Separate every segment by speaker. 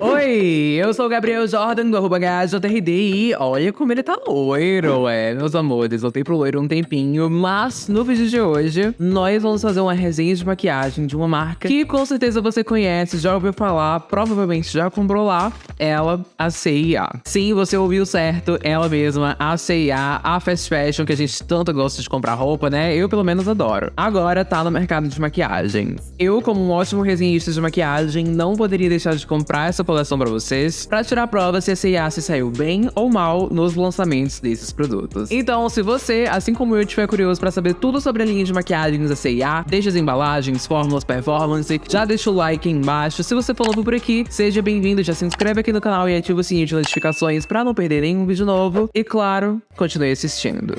Speaker 1: Oi, eu sou o Gabriel Jordan do arroba HJRD e olha como ele tá loiro, é, meus amores. Voltei pro loiro um tempinho, mas no vídeo de hoje nós vamos fazer uma resenha de maquiagem de uma marca que com certeza você conhece, já ouviu falar, provavelmente já comprou lá, ela, a CIA. Sim, você ouviu certo, ela mesma, a CIA, a fast fashion que a gente tanto gosta de comprar roupa, né? Eu pelo menos adoro. Agora tá no mercado de maquiagem. Eu, como um ótimo resenhista de maquiagem, não poderia deixar de comprar essa coleção para vocês, para tirar a prova se a C&A se saiu bem ou mal nos lançamentos desses produtos. Então, se você, assim como eu, estiver curioso para saber tudo sobre a linha de maquiagens da C&A, desde as embalagens, fórmulas, performance, já deixa o like aí embaixo. Se você for novo por aqui, seja bem-vindo, já se inscreve aqui no canal e ativa o sininho de notificações para não perder nenhum vídeo novo. E claro, continue assistindo.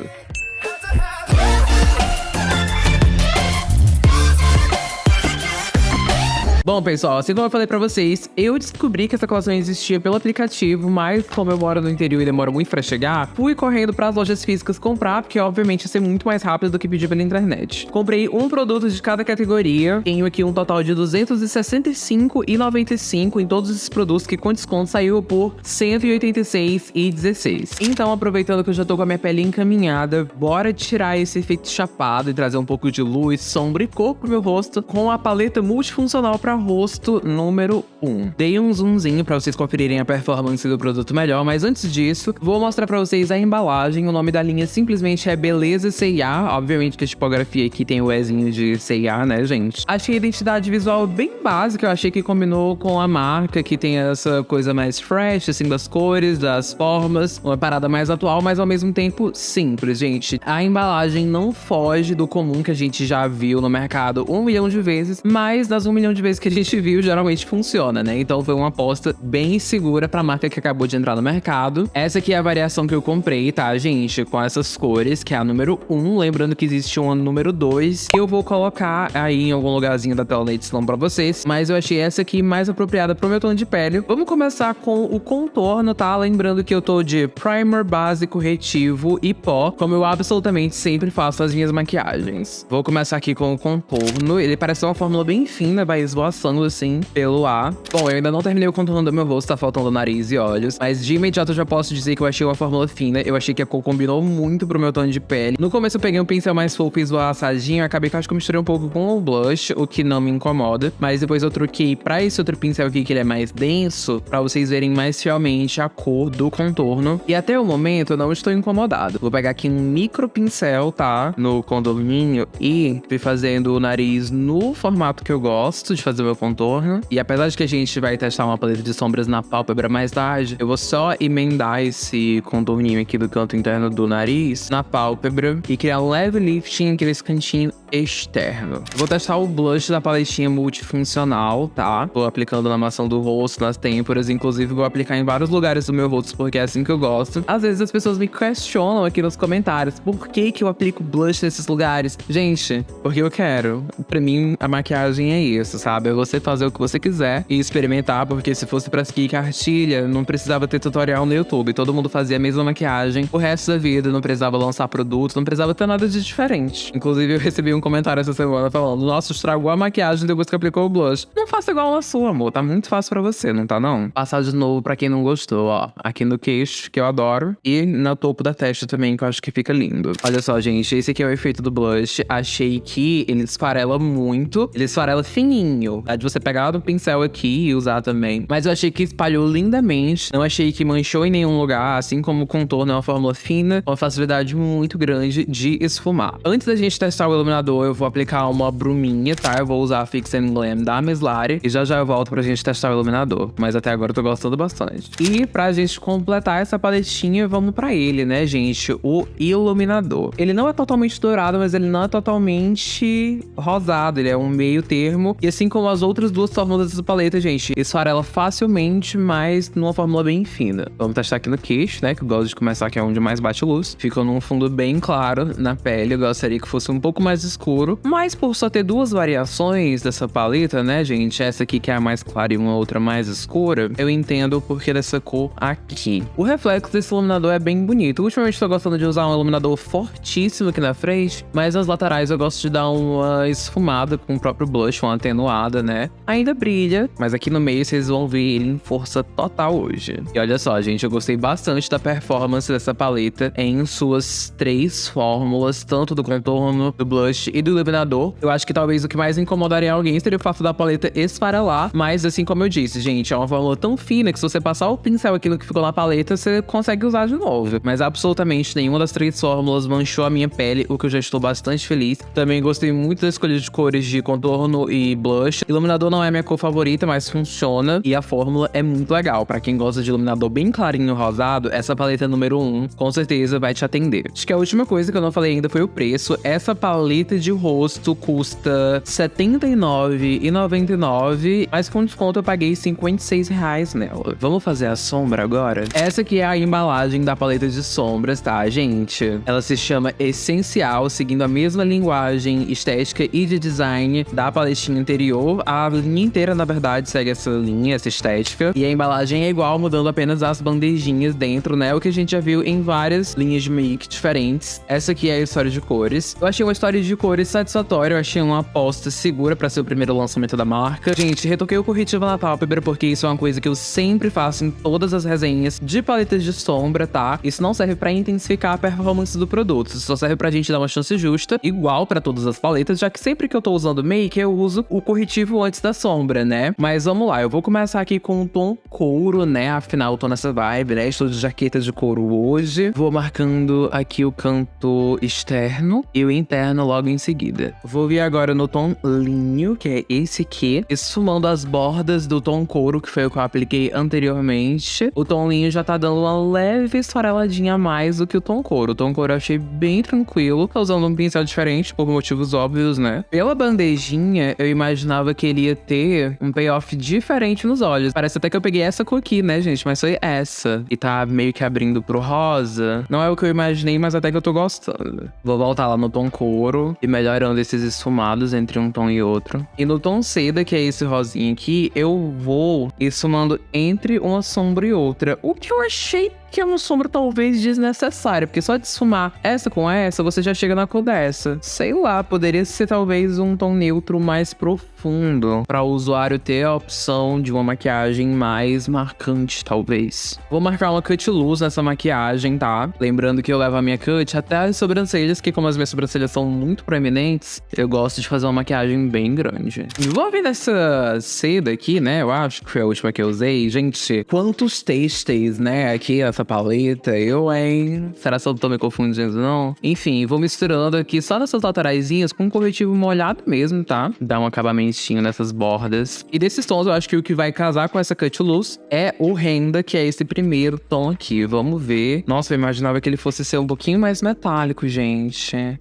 Speaker 1: Bom, pessoal, assim como eu falei pra vocês, eu descobri que essa coleção existia pelo aplicativo, mas como eu moro no interior e demora muito pra chegar, fui correndo pras lojas físicas comprar, porque obviamente ia ser muito mais rápido do que pedir pela internet. Comprei um produto de cada categoria, tenho aqui um total de 265,95 em todos esses produtos que com desconto saiu por 186,16. Então, aproveitando que eu já tô com a minha pele encaminhada, bora tirar esse efeito chapado e trazer um pouco de luz, sombra e cor pro meu rosto com a paleta multifuncional pra rosto número 1. Dei um zoomzinho para vocês conferirem a performance do produto melhor, mas antes disso, vou mostrar para vocês a embalagem. O nome da linha simplesmente é Beleza C&A. Obviamente que a tipografia aqui tem o Ezinho de C&A, né, gente? Achei a identidade visual bem básica, eu achei que combinou com a marca, que tem essa coisa mais fresh, assim, das cores, das formas, uma parada mais atual, mas ao mesmo tempo simples, gente. A embalagem não foge do comum que a gente já viu no mercado um milhão de vezes, mas das um milhão de vezes que a gente viu geralmente funciona, né? Então foi uma aposta bem segura pra marca que acabou de entrar no mercado. Essa aqui é a variação que eu comprei, tá, gente? Com essas cores, que é a número 1. Lembrando que existe uma número 2, que eu vou colocar aí em algum lugarzinho da tela na edição pra vocês. Mas eu achei essa aqui mais apropriada pro meu tom de pele. Vamos começar com o contorno, tá? Lembrando que eu tô de primer, base, corretivo e pó, como eu absolutamente sempre faço as minhas maquiagens. Vou começar aqui com o contorno. Ele parece uma fórmula bem fina, vai esvoaçando assim pelo ar. Bom, eu ainda não terminei o contorno do meu rosto, tá faltando nariz e olhos. Mas de imediato eu já posso dizer que eu achei uma fórmula fina. Eu achei que a cor combinou muito pro meu tom de pele. No começo eu peguei um pincel mais fofo e esvoaçadinho. Acabei que acho que eu misturei um pouco com o blush, o que não me incomoda. Mas depois eu troquei pra esse outro pincel aqui, que ele é mais denso, pra vocês verem mais fielmente a cor do contorno. E até o momento eu não estou incomodado. Vou pegar aqui um micro pincel, tá? No contorninho e ir fazendo o nariz no formato que eu gosto de fazer o meu contorno. E apesar de que a gente vai testar uma paleta de sombras na pálpebra mais tarde, eu vou só emendar esse contorninho aqui do canto interno do nariz na pálpebra e criar um leve lifting aqui nesse cantinho externo. Vou testar o blush da paletinha multifuncional, tá? Vou aplicando na maçã do rosto, nas têmporas, inclusive vou aplicar em vários lugares do meu rosto, porque é assim que eu gosto. Às vezes as pessoas me questionam aqui nos comentários, por que que eu aplico blush nesses lugares? Gente, porque eu quero. Pra mim, a maquiagem é isso, sabe? É você fazer o que você quiser e experimentar, porque se fosse pra seguir cartilha, não precisava ter tutorial no YouTube. Todo mundo fazia a mesma maquiagem o resto da vida, não precisava lançar produto, não precisava ter nada de diferente. Inclusive, eu recebi um comentário essa semana falando: Nossa, estragou a maquiagem depois que aplicou o blush. Não faça igual a sua, amor. Tá muito fácil pra você, não tá não? Passar de novo pra quem não gostou, ó. Aqui no queixo, que eu adoro. E no topo da testa também, que eu acho que fica lindo. Olha só, gente. Esse aqui é o efeito do blush. Achei que ele esfarela muito. Ele esfarela fininho. É de você pegar o pincel aqui e usar também. Mas eu achei que espalhou lindamente. Não achei que manchou em nenhum lugar. Assim como o contorno é uma fórmula fina, uma facilidade muito grande de esfumar. Antes da gente testar o iluminador, eu vou aplicar uma bruminha, tá? Eu vou usar a Fix and Glam da Meslari. E já já eu volto pra gente testar o iluminador. Mas até agora eu tô gostando bastante. E pra gente completar essa paletinha, vamos pra ele, né, gente? O iluminador. Ele não é totalmente dourado, mas ele não é totalmente rosado. Ele é um meio termo. E assim como as outras duas fórmulas dessa paleta, gente, esfarela facilmente, mas numa fórmula bem fina. Vamos testar aqui no queixo, né? Que eu gosto de começar, que é onde mais bate luz. Fica num fundo bem claro na pele. Eu gostaria que fosse um pouco mais escuro. Mas por só ter duas variações dessa paleta, né, gente? Essa aqui que é a mais clara e uma outra mais escura, eu entendo o porquê dessa cor aqui. O reflexo desse iluminador é bem bonito. Ultimamente tô gostando de usar um iluminador fortíssimo aqui na frente, mas nas laterais eu gosto de dar uma esfumada com o próprio blush, uma atenuada né? Ainda brilha, mas aqui no meio vocês vão ver ele em força total hoje. E olha só, gente, eu gostei bastante da performance dessa paleta em suas três fórmulas, tanto do contorno, do blush e do iluminador. Eu acho que talvez o que mais incomodaria alguém seria o fato da paleta esfarelar, mas assim como eu disse, gente, é uma fórmula tão fina que se você passar o pincel aquilo que ficou na paleta, você consegue usar de novo. Mas absolutamente nenhuma das três fórmulas manchou a minha pele, o que eu já estou bastante feliz. Também gostei muito da escolha de cores de contorno e blush. Iluminador não é minha cor favorita, mas funciona. E a fórmula é muito legal. Para quem gosta de iluminador bem clarinho rosado, essa paleta número 1 um, com certeza vai te atender. Acho que a última coisa que eu não falei ainda foi o preço. Essa paleta de rosto custa R$ 79,99, mas com desconto eu paguei 56 reais nela. Vamos fazer a sombra agora? Essa aqui é a embalagem da paleta de sombras, tá, gente? Ela se chama Essencial, seguindo a mesma linguagem estética e de design da paletinha anterior. A linha inteira, na verdade, segue essa linha, essa estética. E a embalagem é igual, mudando apenas as bandejinhas dentro, né? O que a gente já viu em várias linhas de make diferentes. Essa aqui é a história de cores. Eu achei uma história de cores satisfatória, eu achei uma aposta segura para ser o primeiro lançamento da marca. Gente, retoquei o corretivo na pálpebra porque isso é uma coisa que eu sempre faço em todas as resenhas de paletas de sombra, tá? Isso não serve para intensificar a performance do produto, isso só serve pra gente dar uma chance justa, igual para todas as paletas, já que sempre que eu tô usando make, eu uso o corretivo antes da sombra, né? Mas vamos lá, eu vou começar aqui com o tom couro, né? Afinal, eu tô nessa vibe, né? Estou de jaqueta de couro hoje. Vou marcando aqui o canto externo e o interno logo em seguida. Vou vir agora no tom linho, que é esse aqui, esfumando as bordas do tom couro, que foi o que eu apliquei anteriormente. O tom linho já tá dando uma leve esfareladinha a mais do que o tom couro. O tom couro eu achei bem tranquilo, tá usando um pincel diferente, por motivos óbvios, né? Pela bandejinha, eu imaginava que ele ia ter um payoff diferente nos olhos. Parece até que eu peguei essa cor aqui, né, gente? Mas foi essa. E tá meio que abrindo pro rosa. Não é o que eu imaginei, mas até que eu tô gostando. Vou voltar lá no tom couro e melhorando esses esfumados entre um tom e outro. E no tom seda, que é esse rosinha aqui, eu vou esfumando entre uma sombra e outra. O que eu achei que é uma sombra talvez desnecessária, porque só de esfumar essa com essa, você já chega na cor dessa. Sei lá, poderia ser talvez um tom neutro mais profundo, para o usuário ter a opção de uma maquiagem mais marcante, talvez. Vou marcar uma cut luz nessa maquiagem, tá? Lembrando que eu levo a minha cut até as sobrancelhas, que como as minhas sobrancelhas são muito proeminentes, eu gosto de fazer uma maquiagem bem grande. Vou vir nessa seda aqui, né? Eu acho que foi a última que eu usei. Gente, quantos tastes, né? Aqui, essa paleta. Eu, hein? Será que eu tô me confundindo, não? Enfim, vou misturando aqui só nessas lateraisinhas com um corretivo molhado mesmo, tá? Dá um acabamentinho nessas bordas. E desses tons, eu acho que o que vai casar com essa cut luz é o renda, que é esse primeiro tom aqui. Vamos ver. Nossa, eu imaginava que ele fosse ser um pouquinho mais metálico, gente.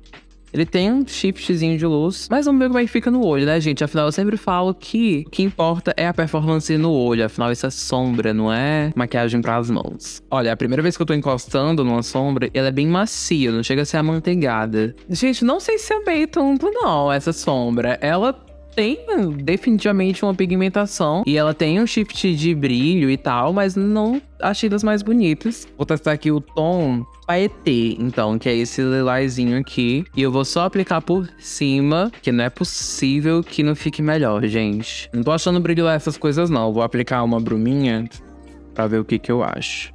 Speaker 1: Ele tem um shiftzinho de luz, mas vamos ver como é que fica no olho, né, gente? Afinal, eu sempre falo que o que importa é a performance no olho. Afinal, isso é sombra, não é maquiagem para as mãos. Olha, a primeira vez que eu tô encostando numa sombra, ela é bem macia, não chega a ser amanteigada. Gente, não sei se amei tanto, não, essa sombra. Ela tem definitivamente uma pigmentação e ela tem um shift de brilho e tal, mas não achei das mais bonitas. Vou testar aqui o tom Paetê, então, que é esse lilazinho aqui. E eu vou só aplicar por cima, que não é possível que não fique melhor, gente. Não tô achando brilho essas coisas, não. Vou aplicar uma bruminha pra ver o que que eu acho.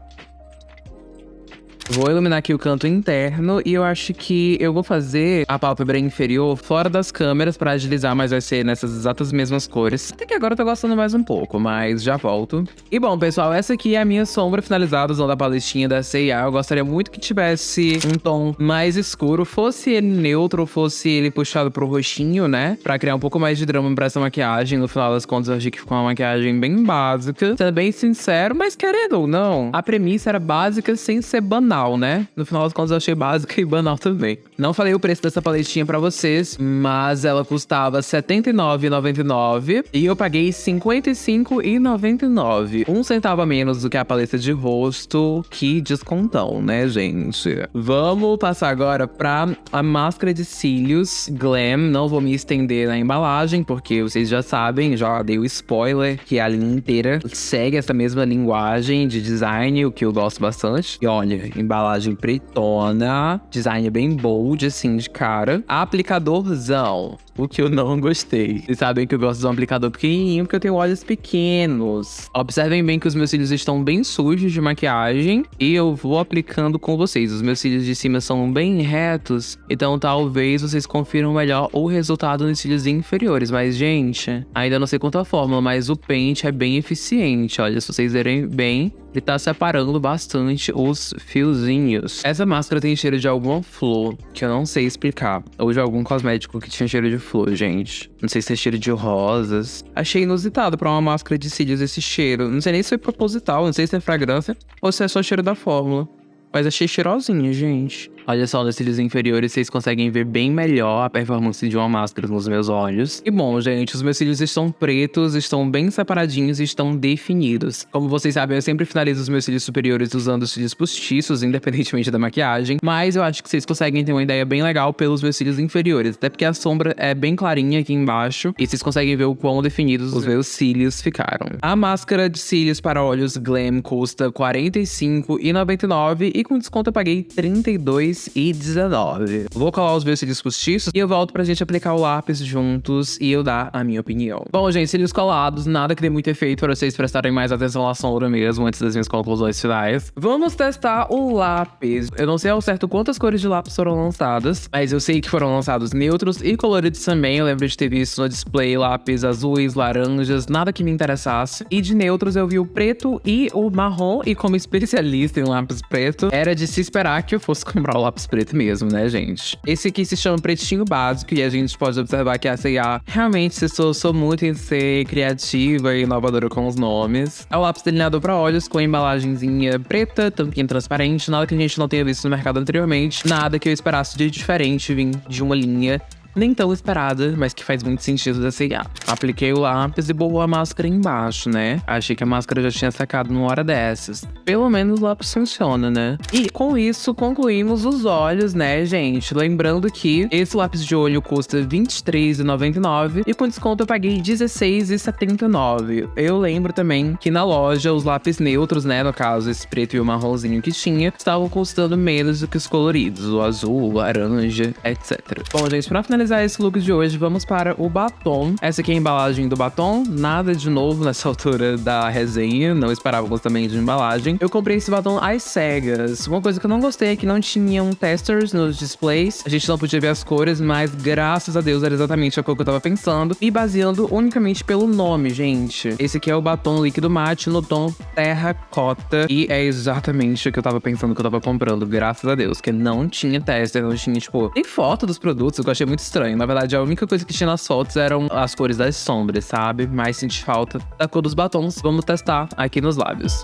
Speaker 1: Vou iluminar aqui o canto interno e eu acho que eu vou fazer a pálpebra inferior fora das câmeras para agilizar, mas vai ser nessas exatas mesmas cores. Até que agora eu tô gostando mais um pouco, mas já volto. E bom, pessoal, essa aqui é a minha sombra finalizada usando a paletinha da C&A. Eu gostaria muito que tivesse um tom mais escuro, fosse ele neutro, fosse ele puxado pro roxinho, né? Pra criar um pouco mais de drama pra essa maquiagem. No final das contas, eu achei que ficou uma maquiagem bem básica. Sendo bem sincero, mas querendo ou não, a premissa era básica sem ser banal banal, né? No final das contas eu achei básica e banal também. Não falei o preço dessa paletinha para vocês, mas ela custava R$ 79,99 e eu paguei R$ 55,99. Um centavo a menos do que a paleta de rosto. Que descontão, né, gente? Vamos passar agora pra a máscara de cílios Glam. Não vou me estender na embalagem, porque vocês já sabem, já dei o spoiler, que a linha inteira segue essa mesma linguagem de design, o que eu gosto bastante. E olha, embalagem pretona, design bem bold, assim, de cara. Aplicadorzão. o que eu não gostei. Vocês sabem que eu gosto de um aplicador pequenininho porque eu tenho olhos pequenos. Observem bem que os meus cílios estão bem sujos de maquiagem e eu vou aplicando com vocês. Os meus cílios de cima são bem retos, então talvez vocês confiram melhor o resultado nos cílios inferiores. Mas, gente, ainda não sei quanto a fórmula, mas o pente é bem eficiente. Olha, se vocês verem bem, ele tá separando bastante os fiozinhos. Essa máscara tem cheiro de alguma flor, que eu não sei explicar. Ou de algum cosmético que tinha cheiro de flor, gente. Não sei se é cheiro de rosas. Achei inusitado pra uma máscara de cílios esse cheiro. Não sei nem se foi proposital, não sei se é fragrância ou se é só cheiro da fórmula. Mas achei cheirosinha, gente. Olha só, nos cílios inferiores vocês conseguem ver bem melhor a performance de uma máscara nos meus olhos. E bom, gente, os meus cílios estão pretos, estão bem separadinhos e estão definidos. Como vocês sabem, eu sempre finalizo os meus cílios superiores usando os cílios postiços, independentemente da maquiagem. Mas eu acho que vocês conseguem ter uma ideia bem legal pelos meus cílios inferiores. Até porque a sombra é bem clarinha aqui embaixo. E vocês conseguem ver o quão definidos os meus cílios ficaram. A máscara de cílios para olhos Glam custa R$ 45,99 e com desconto eu paguei R$ 32 e 19. Vou colar os meus cílios postiços e eu volto pra gente aplicar o lápis juntos e eu dar a minha opinião. Bom, gente, cílios colados, nada que dê muito efeito para vocês prestarem mais atenção à sombra mesmo antes das minhas conclusões finais. Vamos testar o lápis. Eu não sei ao certo quantas cores de lápis foram lançadas, mas eu sei que foram lançados neutros e coloridos também. Eu lembro de ter visto no display lápis azuis, laranjas, nada que me interessasse. E de neutros eu vi o preto e o marrom, e como especialista em lápis preto, era de se esperar que eu fosse comprar o lápis preto mesmo, né, gente? Esse aqui se chama Pretinho Básico e a gente pode observar que a C&A realmente se esforçou muito em ser criativa e inovadora com os nomes. É o lápis delineador para olhos com embalagenzinha preta, tampinha transparente, nada que a gente não tenha visto no mercado anteriormente, nada que eu esperasse de diferente vir de uma linha nem tão esperada, mas que faz muito sentido da C&A. Apliquei o lápis e boou a máscara embaixo, né? Achei que a máscara já tinha secado numa hora dessas. Pelo menos o lápis funciona, né? E com isso, concluímos os olhos, né, gente? Lembrando que esse lápis de olho custa R$23,99 e com desconto eu paguei R$16,79. Eu lembro também que na loja os lápis neutros, né, no caso esse preto e o marronzinho que tinha, estavam custando menos do que os coloridos, o azul, o laranja, etc. Bom, gente, pra finalizar finalizar esse look de hoje, vamos para o batom. Essa aqui é a embalagem do batom, nada de novo nessa altura da resenha, não esperávamos também de embalagem. Eu comprei esse batom às cegas. Uma coisa que eu não gostei é que não tinham testers nos displays, a gente não podia ver as cores, mas graças a Deus era exatamente a cor que eu tava pensando. E baseando unicamente pelo nome, gente. Esse aqui é o batom líquido mate no tom terracota e é exatamente o que eu tava pensando que eu tava comprando, graças a Deus, que não tinha tester, não tinha, tipo, nem foto dos produtos, eu achei muito estranho. Na verdade, a única coisa que tinha nas fotos eram as cores das sombras, sabe? Mas senti falta da cor dos batons. Vamos testar aqui nos lábios.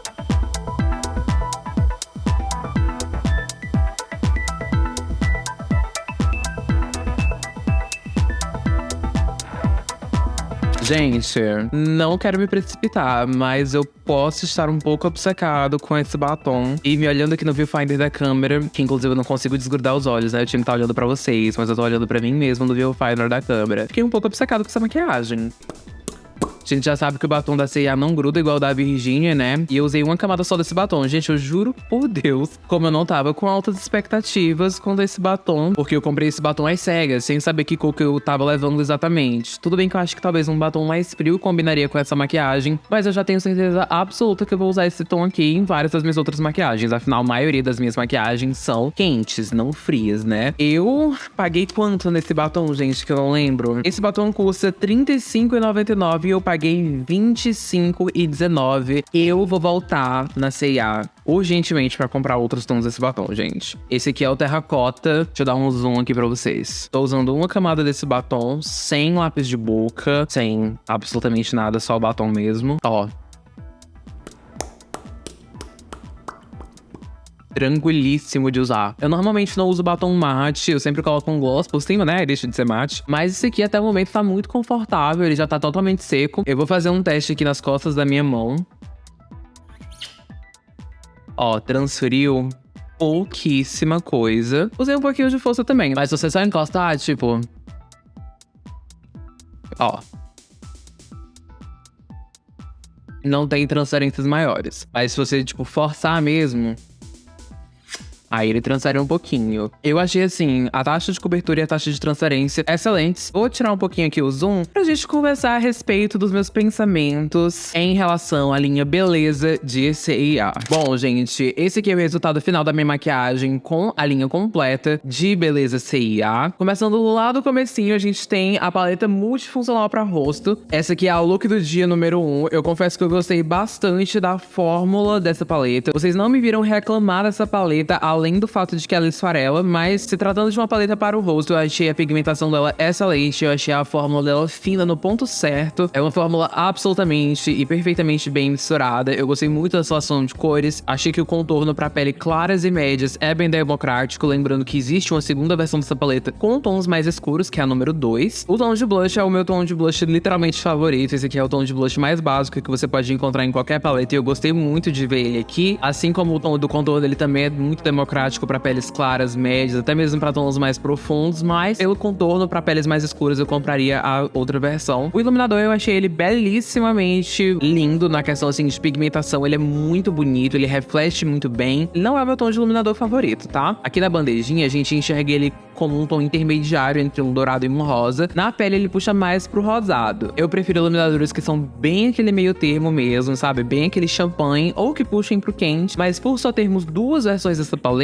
Speaker 1: Gente, não quero me precipitar, mas eu posso estar um pouco obcecado com esse batom. E me olhando aqui no viewfinder da câmera, que inclusive eu não consigo desgrudar os olhos, né? Eu tinha que estar olhando pra vocês, mas eu tô olhando pra mim mesmo no viewfinder da câmera. Fiquei um pouco obcecado com essa maquiagem. Gente já sabe que o batom da C&A não gruda igual o da Virginia, né? E eu usei uma camada só desse batom. Gente, eu juro por Deus, como eu não tava com altas expectativas com esse batom, porque eu comprei esse batom às cegas, sem saber que cor que eu tava levando exatamente. Tudo bem que eu acho que talvez um batom mais frio combinaria com essa maquiagem, mas eu já tenho certeza absoluta que eu vou usar esse tom aqui em várias das minhas outras maquiagens. Afinal, a maioria das minhas maquiagens são quentes, não frias, né? Eu paguei quanto nesse batom, gente, que eu não lembro? Esse batom custa R$35,99 e eu paguei paguei 25,19. Eu vou voltar na C&A urgentemente para comprar outros tons desse batom, gente. Esse aqui é o terracota. Deixa eu dar um zoom aqui para vocês. Tô usando uma camada desse batom sem lápis de boca, sem absolutamente nada, só o batom mesmo. Ó, tranquilíssimo de usar. Eu normalmente não uso batom mate, eu sempre coloco um gloss por cima, né? Deixa de ser mate. Mas esse aqui até o momento tá muito confortável, ele já tá totalmente seco. Eu vou fazer um teste aqui nas costas da minha mão. Ó, transferiu pouquíssima coisa. Usei um pouquinho de força também, mas você só encostar, tipo... Ó, não tem transferências maiores. Mas se você, tipo, forçar mesmo, Aí ele transfere um pouquinho. Eu achei assim, a taxa de cobertura e a taxa de transferência excelentes. Vou tirar um pouquinho aqui o zoom pra gente conversar a respeito dos meus pensamentos em relação à linha beleza de CIA. Bom, gente, esse aqui é o resultado final da minha maquiagem com a linha completa de beleza CIA. Começando lá do comecinho, a gente tem a paleta multifuncional para rosto. Essa aqui é a look do dia número 1. Eu confesso que eu gostei bastante da fórmula dessa paleta. Vocês não me viram reclamar dessa paleta, além do fato de que ela esfarela, mas se tratando de uma paleta para o rosto, eu achei a pigmentação dela excelente, eu achei a fórmula dela fina no ponto certo. É uma fórmula absolutamente e perfeitamente bem misturada. Eu gostei muito da situação de cores. Achei que o contorno para pele claras e médias é bem democrático, lembrando que existe uma segunda versão dessa paleta com tons mais escuros, que é a número 2. O tom de blush é o meu tom de blush literalmente favorito. Esse aqui é o tom de blush mais básico que você pode encontrar em qualquer paleta e eu gostei muito de ver ele aqui. Assim como o tom do contorno dele também é muito democrático para peles claras, médias, até mesmo para tons mais profundos, mas pelo contorno para peles mais escuras eu compraria a outra versão. O iluminador eu achei ele belíssimamente lindo na questão assim de pigmentação, ele é muito bonito, ele reflete muito bem. Não é o meu tom de iluminador favorito, tá? Aqui na bandejinha a gente enxerga ele como um tom intermediário entre um dourado e um rosa. Na pele ele puxa mais pro rosado. Eu prefiro iluminadores que são bem aquele meio termo mesmo, sabe? Bem aquele champanhe ou que puxem pro quente. Mas por só termos duas versões dessa paleta,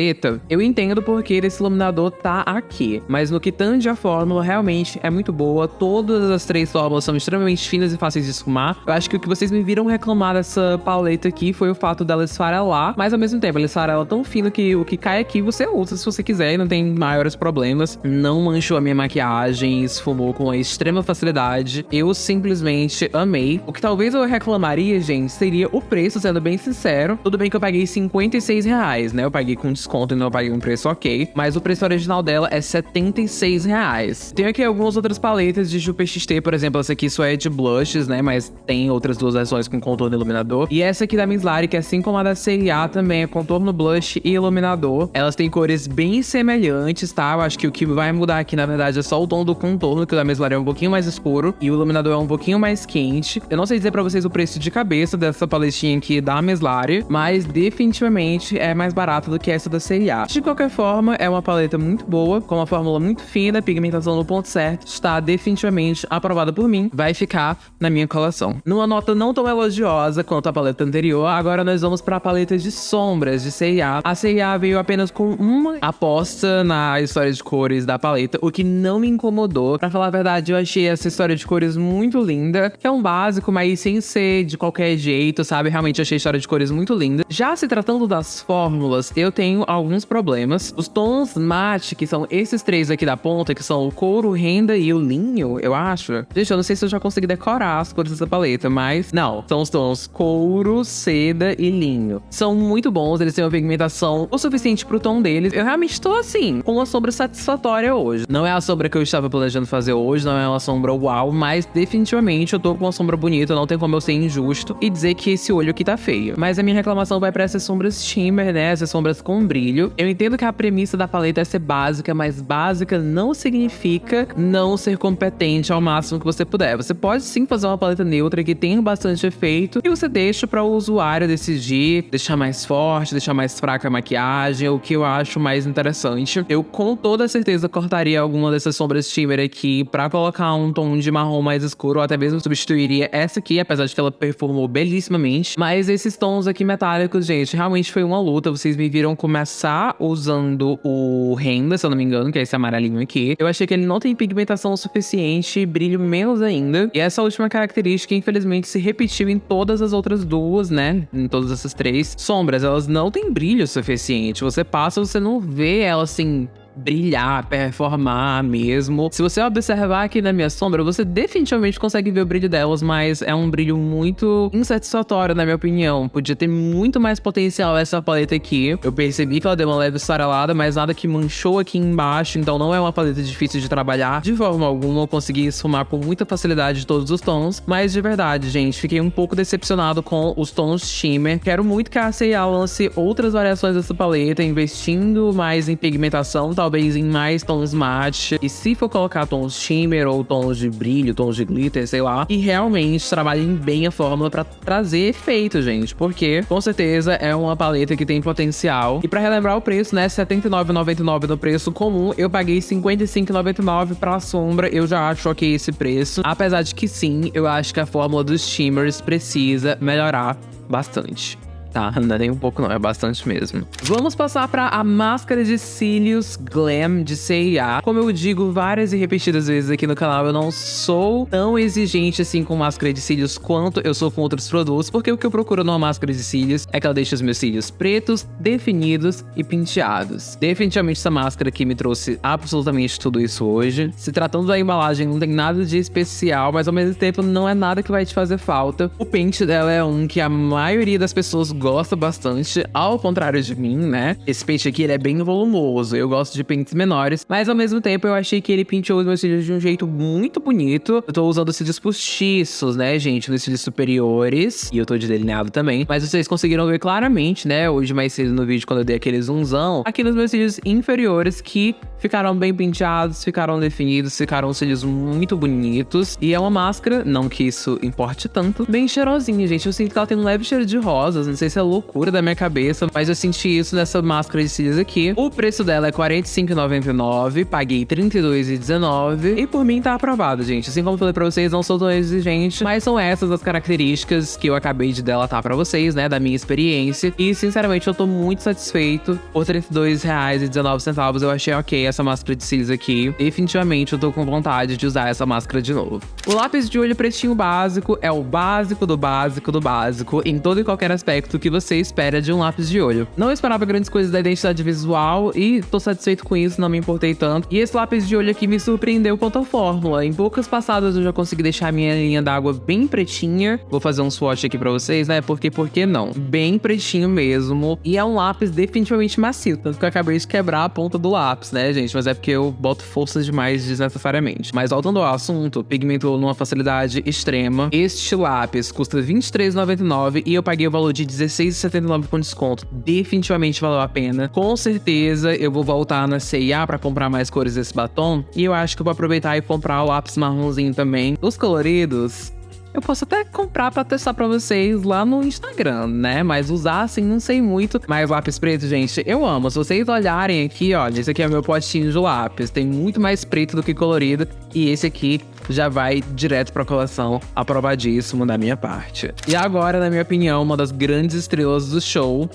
Speaker 1: eu entendo porque esse iluminador tá aqui. Mas no que tange a fórmula, realmente é muito boa. Todas as três fórmulas são extremamente finas e fáceis de esfumar. Eu acho que o que vocês me viram reclamar dessa paleta aqui foi o fato dela esfarelar, mas ao mesmo tempo ela esfarela tão fino que o que cai aqui você usa se você quiser e não tem maiores problemas. Não manchou a minha maquiagem, esfumou com extrema facilidade. Eu simplesmente amei. O que talvez eu reclamaria, gente, seria o preço, sendo bem sincero. Tudo bem que eu paguei 56 reais, né? Eu paguei com desconto e não paguei um preço ok. Mas o preço original dela é 76 reais. Tem aqui algumas outras paletas de Jupe XT, por exemplo, essa aqui só é de blushes, né? Mas tem outras duas versões com contorno e iluminador. E essa aqui da Miss Lari, que assim como a da CIA também é contorno, blush e iluminador. Elas têm cores bem semelhantes, tá? Eu acho que o que vai mudar aqui, na verdade, é só o tom do contorno, que o da Miss Lari é um pouquinho mais escuro e o iluminador é um pouquinho mais quente. Eu não sei dizer pra vocês o preço de cabeça dessa paletinha aqui da Miss Lari, mas definitivamente é mais barato do que essa da CIA. De qualquer forma, é uma paleta muito boa, com uma fórmula muito fina, pigmentação no ponto certo, está definitivamente aprovada por mim, vai ficar na minha coleção. Numa nota não tão elogiosa quanto a paleta anterior, agora nós vamos para a paleta de sombras de CIA. A CIA veio apenas com uma aposta na história de cores da paleta, o que não me incomodou. Pra falar a verdade, eu achei essa história de cores muito linda, que é um básico, mas sem ser de qualquer jeito, sabe? Realmente achei a história de cores muito linda. Já se tratando das fórmulas, eu tenho alguns problemas. Os tons mate, que são esses três aqui da ponta, que são o couro, renda e o linho, eu acho. Gente, eu não sei se eu já consegui decorar as cores dessa paleta, mas não. São os tons couro, seda e linho. São muito bons, eles têm uma pigmentação o suficiente pro tom deles. Eu realmente tô assim, com uma sombra satisfatória hoje. Não é a sombra que eu estava planejando fazer hoje, não é uma sombra uau, mas definitivamente eu tô com uma sombra bonita, não tem como eu ser injusto e dizer que esse olho aqui tá feio. Mas a minha reclamação vai pra essas sombras shimmer, né? Essas sombras com brilho. Eu entendo que a premissa da paleta é ser básica, mas básica não significa não ser competente ao máximo que você puder. Você pode sim fazer uma paleta neutra que tenha bastante efeito e você deixa para o usuário decidir, deixar mais forte, deixar mais fraca a maquiagem, o que eu acho mais interessante. Eu com toda certeza cortaria alguma dessas sombras shimmer aqui para colocar um tom de marrom mais escuro, ou até mesmo substituiria essa aqui, apesar de que ela performou belíssimamente. Mas esses tons aqui metálicos, gente, realmente foi uma luta. Vocês me viram começar usando o renda, se eu não me engano, que é esse amarelinho aqui. Eu achei que ele não tem pigmentação o suficiente, brilho menos ainda. E essa última característica, infelizmente, se repetiu em todas as outras duas, né? Em todas essas três sombras. Elas não têm brilho suficiente. Você passa, você não vê ela assim brilhar, performar mesmo. Se você observar aqui na minha sombra, você definitivamente consegue ver o brilho delas, mas é um brilho muito insatisfatório, na minha opinião. Podia ter muito mais potencial essa paleta aqui. Eu percebi que ela deu uma leve esfarelada, mas nada que manchou aqui embaixo, então não é uma paleta difícil de trabalhar. De forma alguma, eu consegui esfumar com muita facilidade todos os tons, mas de verdade, gente, fiquei um pouco decepcionado com os tons shimmer. Quero muito que a C&A lance outras variações dessa paleta, investindo mais em pigmentação, talvez em mais tons matte. E se for colocar tons shimmer ou tons de brilho, tons de glitter, sei lá. E realmente trabalhem bem a fórmula para trazer efeito, gente. Porque, com certeza, é uma paleta que tem potencial. E para relembrar o preço, né? R$ 79,99 no preço comum. Eu paguei R$ 55,99 pra sombra. Eu já acho ok esse preço. Apesar de que sim, eu acho que a fórmula dos shimmers precisa melhorar bastante tá? Não é nem um pouco não, é bastante mesmo. Vamos passar para a máscara de cílios Glam de C&A. Como eu digo várias e repetidas vezes aqui no canal, eu não sou tão exigente assim com máscara de cílios quanto eu sou com outros produtos, porque o que eu procuro numa máscara de cílios é que ela deixe os meus cílios pretos, definidos e penteados. Definitivamente essa máscara aqui me trouxe absolutamente tudo isso hoje. Se tratando da embalagem, não tem nada de especial, mas ao mesmo tempo não é nada que vai te fazer falta. O pente dela é um que a maioria das pessoas gosta bastante, ao contrário de mim, né? Esse pente aqui, ele é bem volumoso, eu gosto de pentes menores, mas ao mesmo tempo eu achei que ele penteou os meus cílios de um jeito muito bonito. Eu tô usando cílios postiços, né, gente, nos cílios superiores, e eu tô de delineado também, mas vocês conseguiram ver claramente, né, hoje mais cedo no vídeo, quando eu dei aquele zoomzão, aqui nos meus cílios inferiores, que ficaram bem penteados, ficaram definidos, ficaram cílios muito bonitos, e é uma máscara, não que isso importe tanto, bem cheirosinha, gente, eu sinto que ela tem um leve cheiro de rosas, não sei se é loucura da minha cabeça, mas eu senti isso nessa máscara de cílios aqui. O preço dela é R$ 45,99, paguei R$ 32,19 e por mim tá aprovado, gente. Assim como falei pra vocês, não sou tão exigente, mas são essas as características que eu acabei de delatar pra vocês, né, da minha experiência. E, sinceramente, eu tô muito satisfeito. Por R$ 32,19 eu achei ok essa máscara de cílios aqui. Definitivamente eu tô com vontade de usar essa máscara de novo. O lápis de olho pretinho básico é o básico do básico do básico em todo e qualquer aspecto que você espera de um lápis de olho. Não esperava grandes coisas da identidade visual e tô satisfeito com isso, não me importei tanto. E esse lápis de olho aqui me surpreendeu quanto à fórmula. Em poucas passadas eu já consegui deixar minha linha d'água bem pretinha. Vou fazer um swatch aqui pra vocês, né? Porque, por que não? Bem pretinho mesmo. E é um lápis definitivamente macio, tanto que eu acabei de quebrar a ponta do lápis, né, gente? Mas é porque eu boto força demais desnecessariamente. Mas voltando ao assunto, pigmentou numa facilidade extrema. Este lápis custa R$23,99 e eu paguei o valor de 16 16,79 com desconto. Definitivamente valeu a pena. Com certeza eu vou voltar na CIA para comprar mais cores desse batom. E eu acho que eu vou aproveitar e comprar o lápis marronzinho também. Os coloridos, eu posso até comprar para testar para vocês lá no Instagram, né? Mas usar assim não sei muito. Mas lápis preto, gente, eu amo. Se vocês olharem aqui, olha, esse aqui é meu potinho de lápis. Tem muito mais preto do que colorido. E esse aqui já vai direto pra coleção, aprovadíssimo da minha parte. E agora, na minha opinião, uma das grandes estrelas do show,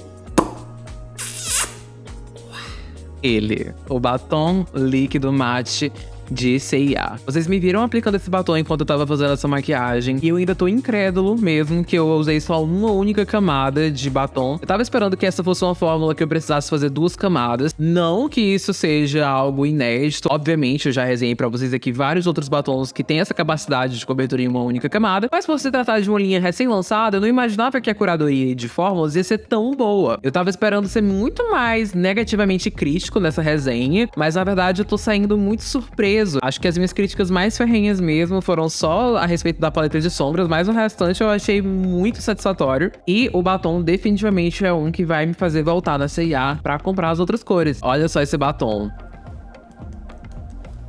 Speaker 1: ele, o batom líquido mate de CIA. Vocês me viram aplicando esse batom enquanto eu tava fazendo essa maquiagem e eu ainda tô incrédulo mesmo que eu usei só uma única camada de batom. Eu tava esperando que essa fosse uma fórmula que eu precisasse fazer duas camadas. Não que isso seja algo inédito. Obviamente, eu já resenhei pra vocês aqui vários outros batons que têm essa capacidade de cobertura em uma única camada. Mas por se tratar de uma linha recém-lançada, eu não imaginava que a curadoria de fórmulas ia ser tão boa. Eu tava esperando ser muito mais negativamente crítico nessa resenha, mas na verdade eu tô saindo muito surpreso Acho que as minhas críticas mais ferrenhas mesmo foram só a respeito da paleta de sombras, mas o restante eu achei muito satisfatório. E o batom definitivamente é um que vai me fazer voltar na C&A pra comprar as outras cores. Olha só esse batom.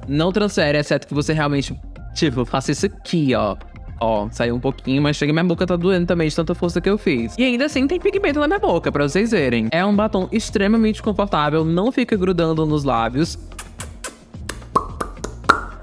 Speaker 1: Não transfere, exceto que você realmente, tipo, faça isso aqui, ó. Ó, saiu um pouquinho, mas chega minha boca tá doendo também de tanta força que eu fiz. E ainda assim tem pigmento na minha boca, pra vocês verem. É um batom extremamente confortável, não fica grudando nos lábios.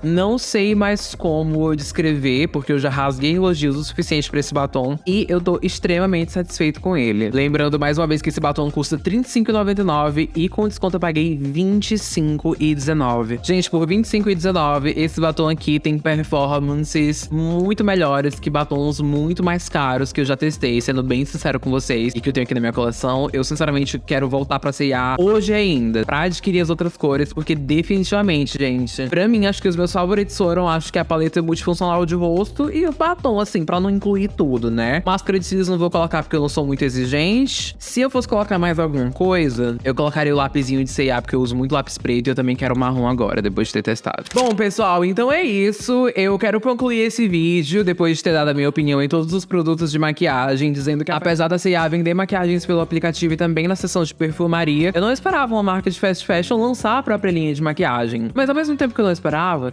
Speaker 1: Não sei mais como descrever, porque eu já rasguei elogios o suficiente para esse batom e eu tô extremamente satisfeito com ele. Lembrando mais uma vez que esse batom custa R$ 35,99 e com desconto eu paguei R$ 25,19. Gente, por R$ 25,19 esse batom aqui tem performances muito melhores que batons muito mais caros que eu já testei, sendo bem sincero com vocês e que eu tenho aqui na minha coleção. Eu sinceramente quero voltar pra C&A hoje ainda, pra adquirir as outras cores, porque definitivamente, gente, pra mim acho que os meus meus favoritos foram, acho que a paleta multifuncional de rosto e o batom, assim, pra não incluir tudo, né? Máscara de cílios não vou colocar porque eu não sou muito exigente. Se eu fosse colocar mais alguma coisa, eu colocaria o lapisinho de C&A, porque eu uso muito lápis preto e eu também quero marrom agora, depois de ter testado. Bom, pessoal, então é isso. Eu quero concluir esse vídeo, depois de ter dado a minha opinião em todos os produtos de maquiagem, dizendo que apesar da C&A vender maquiagens pelo aplicativo e também na seção de perfumaria, eu não esperava uma marca de fast fashion lançar a própria linha de maquiagem. Mas ao mesmo tempo que eu não esperava,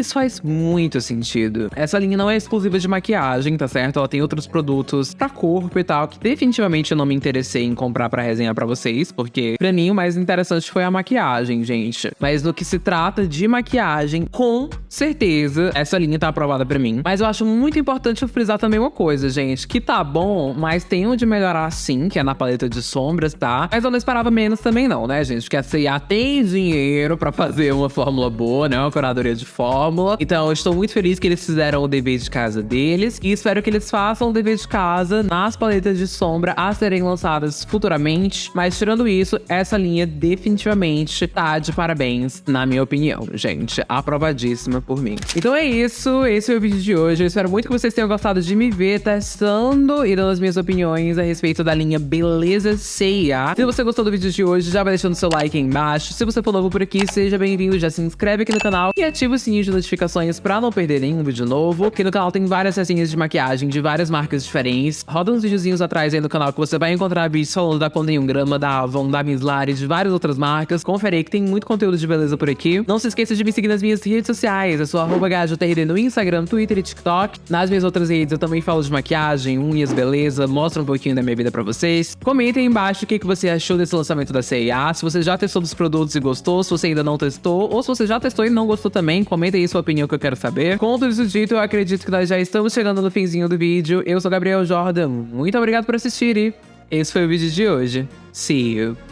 Speaker 1: isso faz muito sentido. Essa linha não é exclusiva de maquiagem, tá certo? Ela tem outros produtos pra corpo e tal, que definitivamente eu não me interessei em comprar pra resenhar pra vocês, porque pra mim o mais interessante foi a maquiagem, gente. Mas no que se trata de maquiagem, com certeza essa linha tá aprovada pra mim. Mas eu acho muito importante frisar também uma coisa, gente, que tá bom, mas tem onde melhorar sim, que é na paleta de sombras, tá? Mas eu não esperava menos também não, né, gente? Porque a C&A tem dinheiro pra fazer uma fórmula boa, né? Uma curadoria de fórmula fórmula. Então, eu estou muito feliz que eles fizeram o dever de casa deles e espero que eles façam o dever de casa nas paletas de sombra a serem lançadas futuramente. Mas tirando isso, essa linha definitivamente tá de parabéns, na minha opinião, gente. Aprovadíssima por mim. Então é isso, esse é o vídeo de hoje. Eu espero muito que vocês tenham gostado de me ver testando e dando as minhas opiniões a respeito da linha Beleza Ceia. Se você gostou do vídeo de hoje, já vai deixando seu like aí embaixo. Se você for novo por aqui, seja bem-vindo, já se inscreve aqui no canal e ativa o sininho de notificações pra não perder nenhum vídeo novo. Aqui no canal tem várias resenhas de maquiagem de várias marcas diferentes. Roda uns videozinhos atrás aí no canal que você vai encontrar vídeos falando da Condé Grama, da Avon, da Miss Lari, de várias outras marcas. Confere aí que tem muito conteúdo de beleza por aqui. Não se esqueça de me seguir nas minhas redes sociais. Eu sou arroba no Instagram, Twitter e TikTok. Nas minhas outras redes eu também falo de maquiagem, unhas, beleza, mostro um pouquinho da minha vida pra vocês. Comentem aí embaixo o que, que você achou desse lançamento da CIA. Se você já testou os produtos e gostou, se você ainda não testou, ou se você já testou e não gostou também, comenta aí sua opinião que eu quero saber saber. Com tudo isso dito, eu acredito que nós já estamos chegando no finzinho do vídeo. Eu sou Gabriel Jordan, muito obrigado por assistir e esse foi o vídeo de hoje. See you!